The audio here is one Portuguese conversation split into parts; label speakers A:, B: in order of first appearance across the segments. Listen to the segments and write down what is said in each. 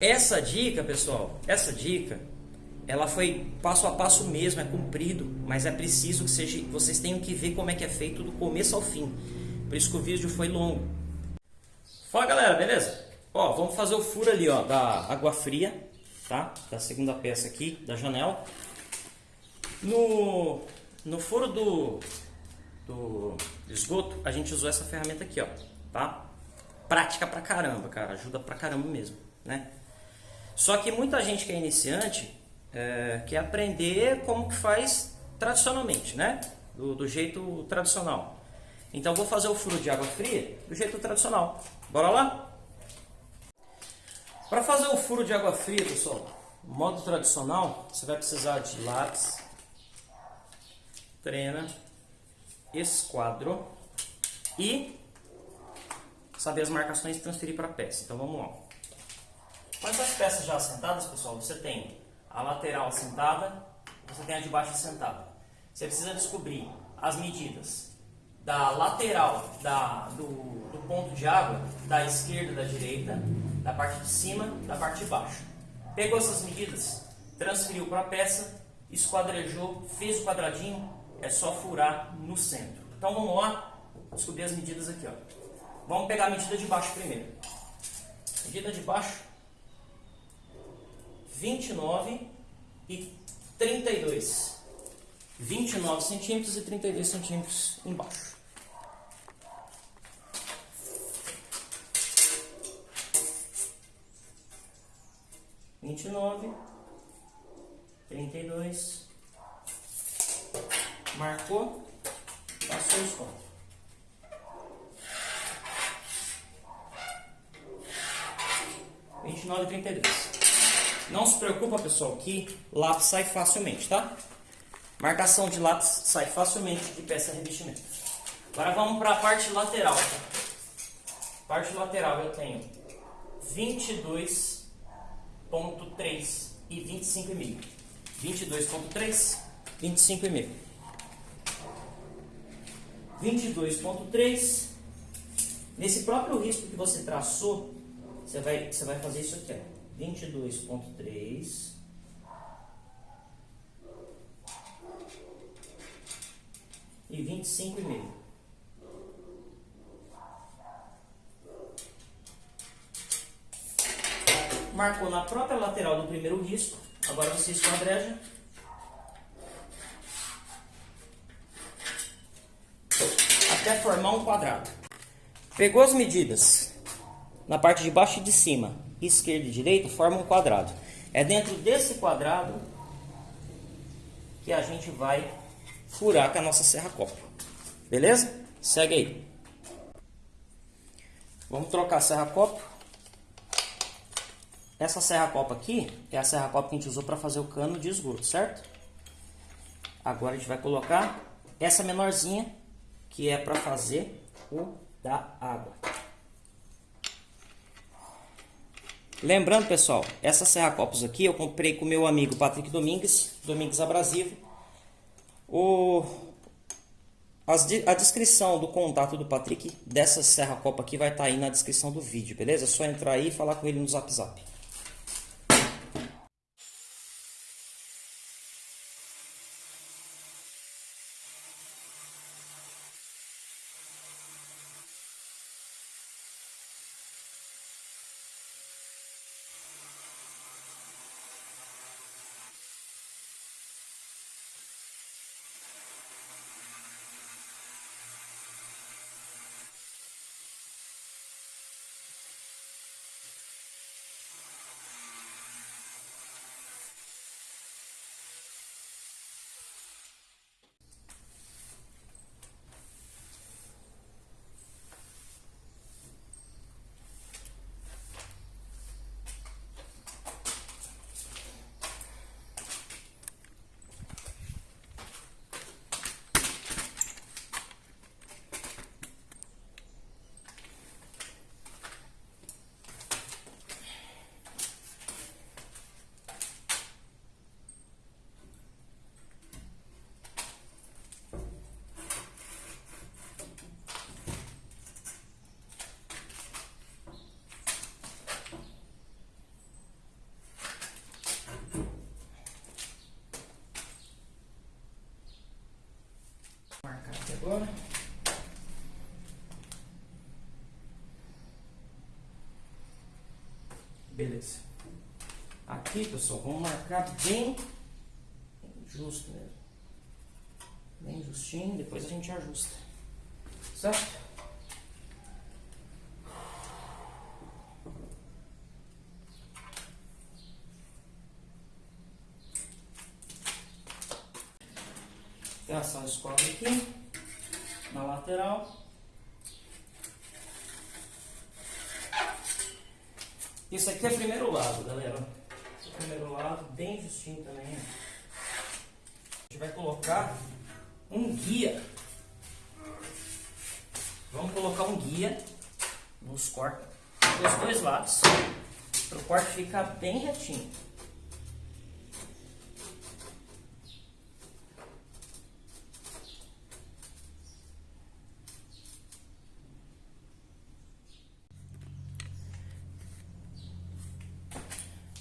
A: Essa dica, pessoal, essa dica, ela foi passo a passo mesmo, é cumprido, mas é preciso que seja, vocês tenham que ver como é que é feito do começo ao fim. Por isso que o vídeo foi longo. Fala galera, beleza? Ó, vamos fazer o furo ali, ó, da água fria, tá? Da segunda peça aqui, da janela. No, no furo do, do esgoto, a gente usou essa ferramenta aqui, ó, tá? Prática pra caramba, cara, ajuda pra caramba mesmo, né? Só que muita gente que é iniciante é, quer aprender como que faz tradicionalmente, né? Do, do, jeito tradicional. Então vou fazer o furo de água fria do jeito tradicional. Bora lá? Para fazer o furo de água fria, pessoal, modo tradicional, você vai precisar de lápis, trena, esquadro e saber as marcações e transferir para a peça. Então vamos lá. Com essas peças já assentadas, pessoal, você tem a lateral assentada, você tem a de baixo assentada. Você precisa descobrir as medidas da lateral da, do, do ponto de água, da esquerda, da direita, da parte de cima, da parte de baixo. Pegou essas medidas, transferiu para a peça, esquadrejou, fez o quadradinho, é só furar no centro. Então vamos lá, descobrir as medidas aqui. Ó. Vamos pegar a medida de baixo primeiro. Medida de baixo, 29 e 32. 29 centímetros e 32 centímetros embaixo. Vinte e nove, trinta e dois, marcou, passou os pontos. Vinte e nove trinta e dois. Não se preocupa, pessoal, que lápis sai facilmente, tá? Marcação de lápis sai facilmente de peça revestimento. Agora vamos para a parte lateral. Parte lateral eu tenho 22.3 e 25,5. 22.3, 25,5. 22.3. Nesse próprio risco que você traçou, você vai, você vai fazer isso aqui, ó vinte e dois ponto três e vinte e cinco e meio. Marcou na própria lateral do primeiro risco. Agora você esquadreja. Até formar um quadrado. Pegou as medidas na parte de baixo e de cima esquerda e direita formam um quadrado. É dentro desse quadrado que a gente vai furar com a nossa serra copa. Beleza? Segue aí. Vamos trocar a serra copa. Essa serra copa aqui é a serra copa que a gente usou para fazer o cano de esgoto, certo? Agora a gente vai colocar essa menorzinha que é para fazer o da água. Lembrando, pessoal, essa serra copos aqui eu comprei com meu amigo Patrick Domingues, Domingues Abrasivo. O, as, a descrição do contato do Patrick dessa serra copa aqui vai estar tá aí na descrição do vídeo, beleza? É só entrar aí e falar com ele no zap zap. Beleza. Aqui, pessoal, vamos marcar bem justo mesmo. Bem justinho, depois a gente ajusta. Certo? Traçar o esquadro aqui, na lateral. Isso aqui é o primeiro lado, galera. Esse é o primeiro lado, bem justinho também. A gente vai colocar um guia. Vamos colocar um guia nos cortes dos dois lados, para o corte ficar bem retinho.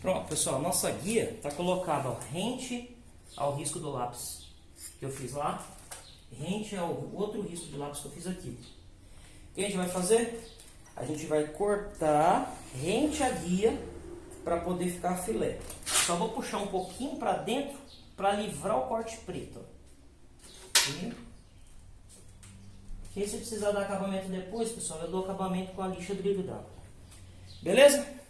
A: Pronto, pessoal, nossa guia está colocada rente ao risco do lápis que eu fiz lá, rente ao outro risco de lápis que eu fiz aqui. O que a gente vai fazer? A gente vai cortar rente a guia para poder ficar filé. Só vou puxar um pouquinho para dentro para livrar o corte preto. E, se precisar dar acabamento depois, pessoal, eu dou acabamento com a lixa brilho d'água. Beleza?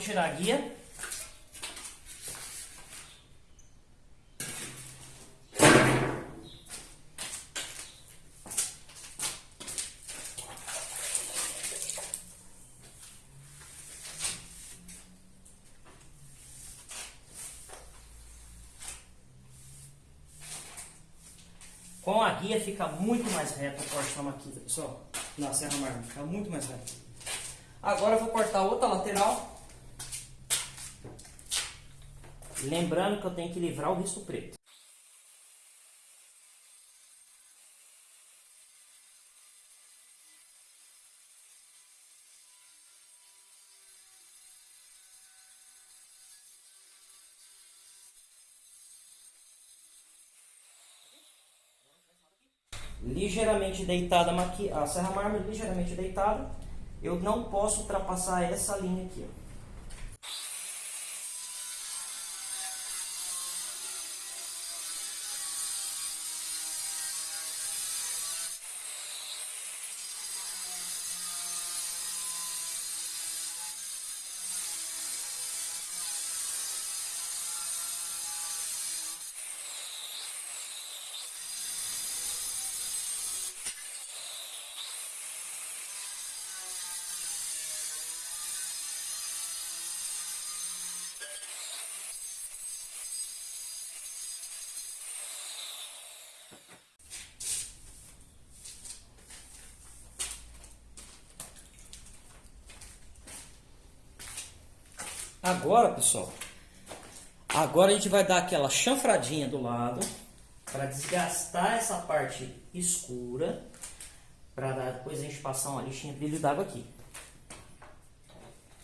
A: Vamos tirar a guia. Com a guia fica muito mais reto o corte na maquita, pessoal. Na serra mármore, fica muito mais reto. Agora eu vou cortar outra lateral. Lembrando que eu tenho que livrar o risco preto. ligeiramente deitada a serra mármore ligeiramente deitada eu não posso ultrapassar essa linha aqui ó. Agora, pessoal, agora a gente vai dar aquela chanfradinha do lado para desgastar essa parte escura para depois a gente passar uma lixinha brilho d'água aqui.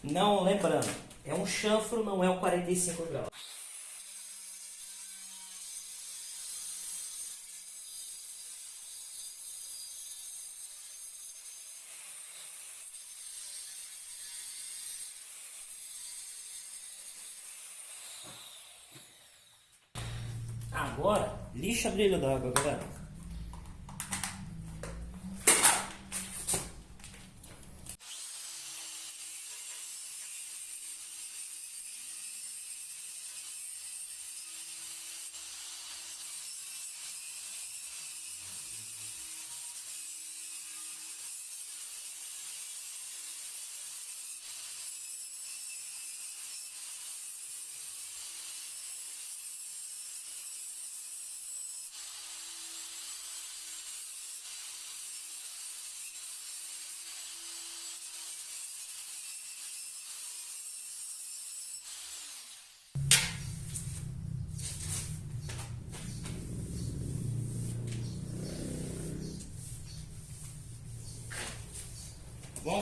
A: Não, lembrando, é um chanfro, não é um 45 graus. Agora, lixa brilho d'água, galera.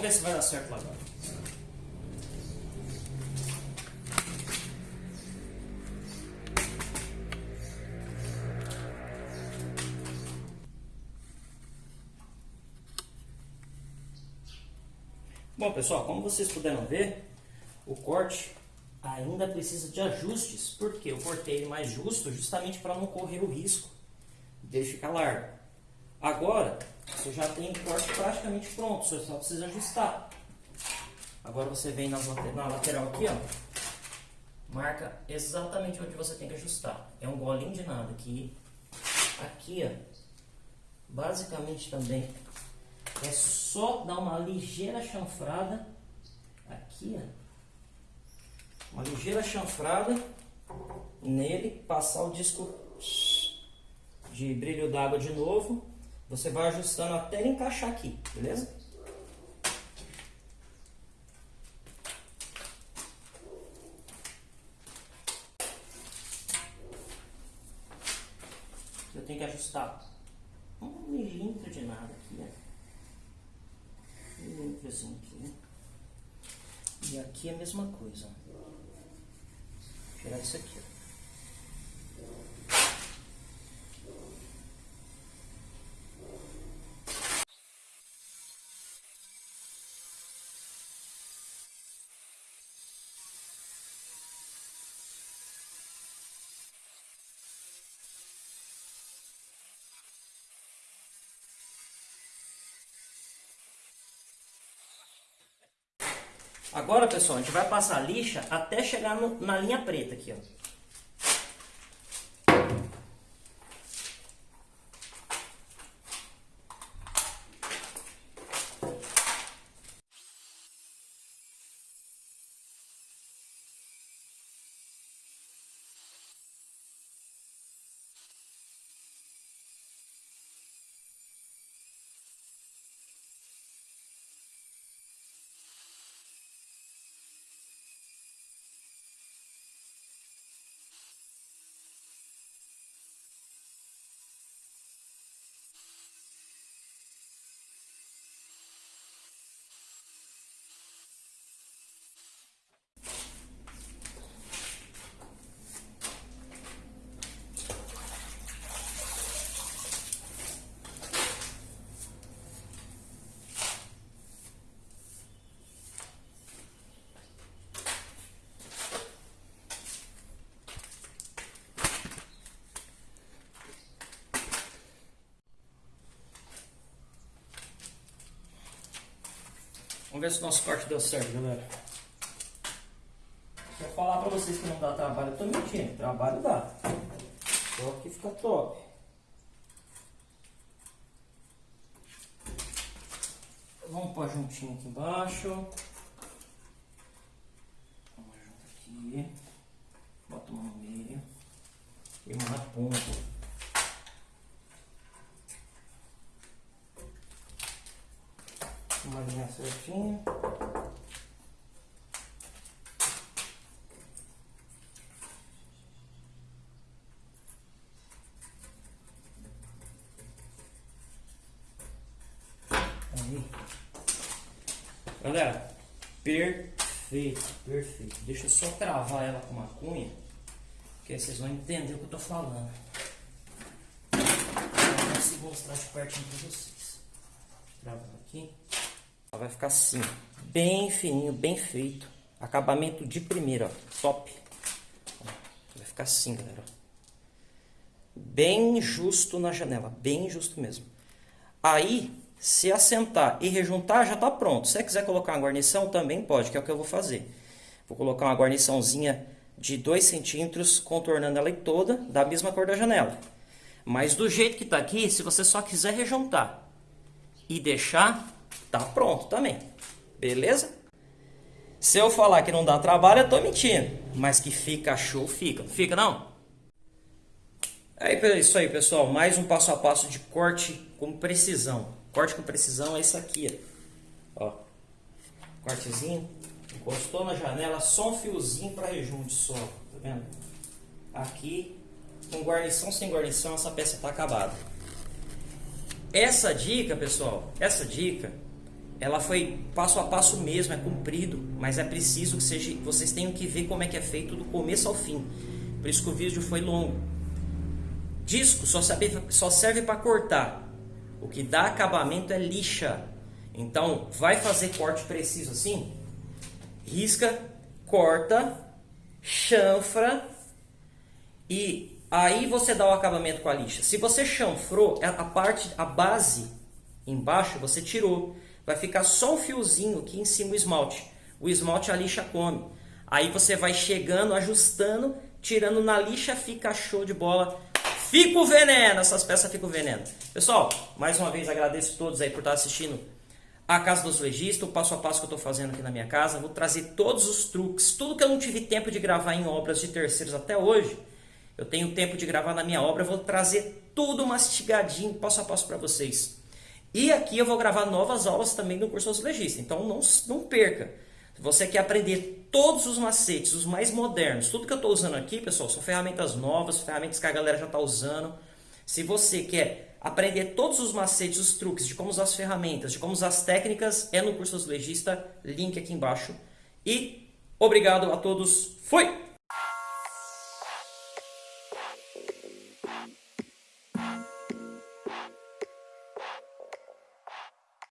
A: Ver se vai dar certo lá agora. Bom pessoal, como vocês puderam ver, o corte ainda precisa de ajustes, porque eu cortei ele mais justo justamente para não correr o risco de ficar largo. Agora, você já tem o corte praticamente pronto, você só precisa ajustar. Agora você vem na lateral aqui, ó, marca exatamente onde você tem que ajustar. É um golinho de nada aqui. Aqui, ó, basicamente também é só dar uma ligeira chanfrada aqui, ó. Uma ligeira chanfrada nele, passar o disco de brilho d'água de novo. Você vai ajustando até ele encaixar aqui, beleza? Eu tenho que ajustar um milímetro de nada aqui, né? Um milímetrozinho aqui. E aqui é a mesma coisa. Tirar isso aqui, ó. Agora, pessoal, a gente vai passar a lixa até chegar no, na linha preta aqui, ó. Vamos ver se o nosso corte deu certo, galera. Eu falar pra vocês que não dá trabalho, eu tô mentindo. Trabalho dá. Só que fica top. Vamos pôr juntinho aqui embaixo. Vamos junto aqui. Bota uma no meio. E uma na ponta. uma linha certinha. Aí. Galera, perfeito, perfeito. Deixa eu só travar ela com uma cunha, que aí vocês vão entender o que eu tô falando. Eu consigo mostrar de pertinho pra vocês. Travando aqui. Vai ficar assim, bem fininho, bem feito. Acabamento de primeira, ó, top. Vai ficar assim, galera. Bem justo na janela, bem justo mesmo. Aí, se assentar e rejuntar, já está pronto. Se você quiser colocar uma guarnição, também pode, que é o que eu vou fazer. Vou colocar uma guarniçãozinha de 2 centímetros, contornando ela toda, da mesma cor da janela. Mas do jeito que está aqui, se você só quiser rejuntar e deixar, tá pronto também. Beleza? Se eu falar que não dá trabalho, eu tô mentindo. Mas que fica show, fica. Fica não? É isso aí, pessoal. Mais um passo a passo de corte com precisão. Corte com precisão é isso aqui, ó. Cortezinho. Encostou na janela, só um fiozinho para rejunte só. Tá vendo? Aqui, com guarnição sem guarnição, essa peça tá acabada. Essa dica, pessoal, essa dica ela foi passo a passo mesmo, é cumprido, mas é preciso que seja, vocês tenham que ver como é que é feito do começo ao fim. Por isso que o vídeo foi longo. Disco só serve, só serve para cortar. O que dá acabamento é lixa. Então, vai fazer corte preciso assim? Risca, corta, chanfra e aí você dá o acabamento com a lixa. Se você chanfrou, é a parte, a base embaixo você tirou. Vai ficar só o fiozinho aqui em cima o esmalte. O esmalte a lixa come. Aí você vai chegando, ajustando, tirando na lixa, fica show de bola. Fica o veneno, essas peças ficam veneno. Pessoal, mais uma vez agradeço a todos aí por estar assistindo a Casa dos Legistas, o passo a passo que eu estou fazendo aqui na minha casa. Vou trazer todos os truques, tudo que eu não tive tempo de gravar em obras de terceiros até hoje. Eu tenho tempo de gravar na minha obra, vou trazer tudo mastigadinho, passo a passo para vocês. E aqui eu vou gravar novas aulas também do curso Legista, então não, não perca. Se você quer aprender todos os macetes, os mais modernos, tudo que eu estou usando aqui, pessoal, são ferramentas novas, ferramentas que a galera já está usando. Se você quer aprender todos os macetes, os truques de como usar as ferramentas, de como usar as técnicas, é no curso Legista, link aqui embaixo. E obrigado a todos, fui!